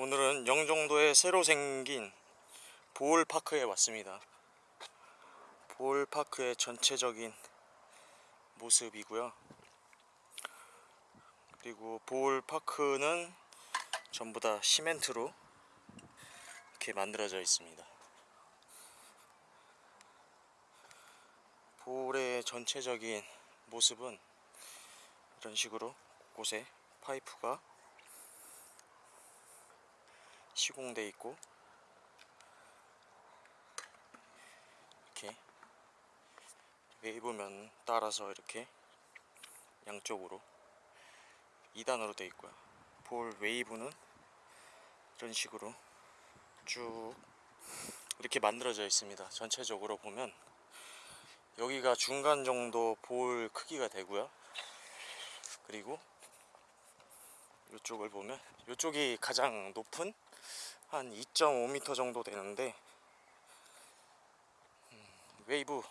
오늘은 영종도에 새로 생긴 보울파크에 왔습니다. 보울파크의 전체적인 모습이고요. 그리고 보울파크는 전부 다 시멘트로 이렇게 만들어져 있습니다. 보울의 전체적인 모습은 이런 식으로 곳곳에 파이프가 시공돼 있고 이렇게 웨이브면 따라서 이렇게 양쪽으로 2단으로 되어 있고요. 볼 웨이브는 이런 식으로 쭉 이렇게 만들어져 있습니다. 전체적으로 보면 여기가 중간 정도 bowl 크기가 되고요. 그리고 이쪽을 보면 이쪽이 가장 높은 한 2.5m 정도 되는데 음, 웨이브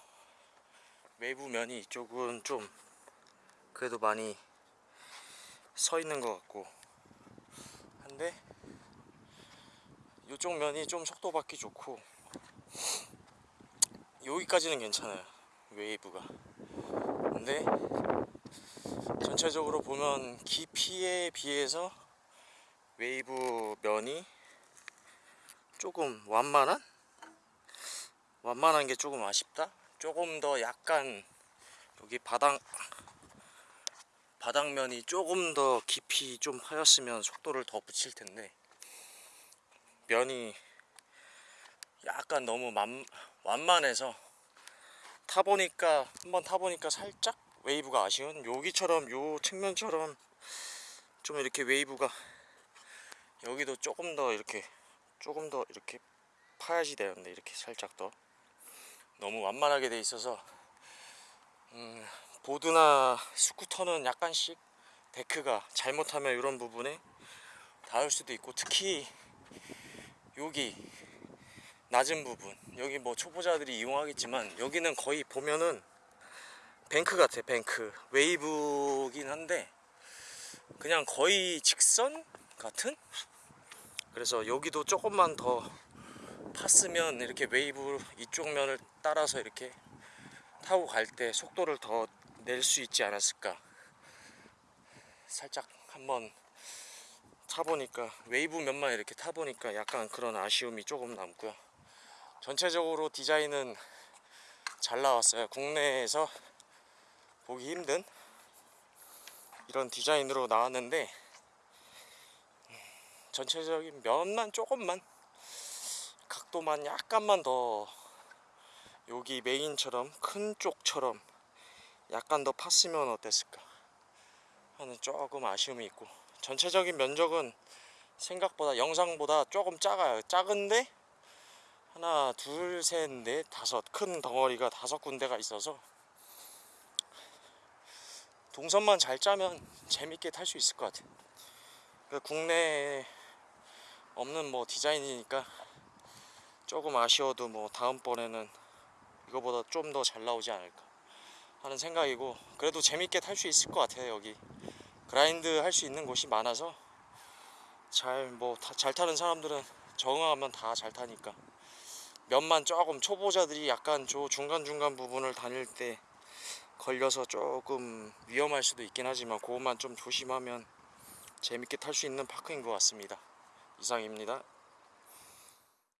웨이브 면이 이쪽은 좀 그래도 많이 서 있는 것 같고 한데 이쪽 면이 좀 속도 받기 좋고 여기까지는 괜찮아요 웨이브가. 근데 전체적으로 보면 깊이에 비해서 웨이브 면이 조금 완만한? 완만한 게 조금 아쉽다? 조금 더 약간 여기 바닥 바닥면이 조금 더 깊이 좀 파였으면 속도를 더 붙일 텐데 면이 약간 너무 만, 완만해서 타보니까 한번 타보니까 살짝 웨이브가 아쉬운 여기처럼 요 측면처럼 좀 이렇게 웨이브가 여기도 조금 더 이렇게 조금 더 이렇게 파야지 되는데 이렇게 살짝 더. 너무 완만하게 돼 있어서 음, 보드나 스쿠터는 약간씩 데크가 잘못하면 이런 부분에 닿을 수도 있고 특히 여기 낮은 부분. 여기 뭐 초보자들이 이용하겠지만 여기는 거의 보면은 bank 같아 bank. 웨이브긴 한데 그냥 거의 직선 같은? 그래서 여기도 조금만 더 팠으면 이렇게 웨이브 이쪽 면을 따라서 이렇게 타고 갈 때 속도를 더 낼 수 있지 않았을까. 살짝 한번 타보니까 웨이브 면만 이렇게 타보니까 약간 그런 아쉬움이 조금 남고요. 전체적으로 디자인은 잘 나왔어요. 국내에서 보기 힘든 이런 디자인으로 나왔는데 전체적인 면만 조금만 각도만 약간만 더 여기 메인처럼 큰 쪽처럼 약간 더 팠으면 어땠을까 하는 조금 아쉬움이 있고 전체적인 면적은 생각보다 영상보다 조금 작아요. 작은데 하나 둘 셋 넷 다섯 큰 덩어리가 다섯 군데가 있어서 동선만 잘 짜면 재밌게 탈 수 있을 것 같아요. 그러니까 국내에 없는 뭐 디자인이니까 조금 아쉬워도 뭐 다음번에는 이거보다 좀 더 잘 나오지 않을까 하는 생각이고 그래도 재밌게 탈 수 있을 것 같아요 여기. 그라인드 할 수 있는 곳이 많아서 잘 뭐 잘 타는 사람들은 적응하면 다 잘 타니까. 면만 조금 초보자들이 약간 저 중간중간 부분을 다닐 때 걸려서 조금 위험할 수도 있긴 하지만 그것만 좀 조심하면 재밌게 탈 수 있는 파크인 것 같습니다. 이상입니다